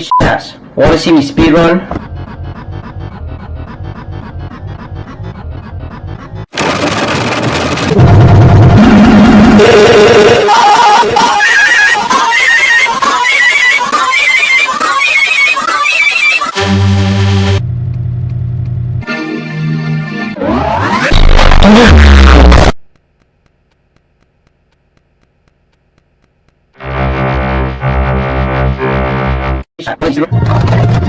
bitch ass. Wanna see me speedrun? 诶媳妇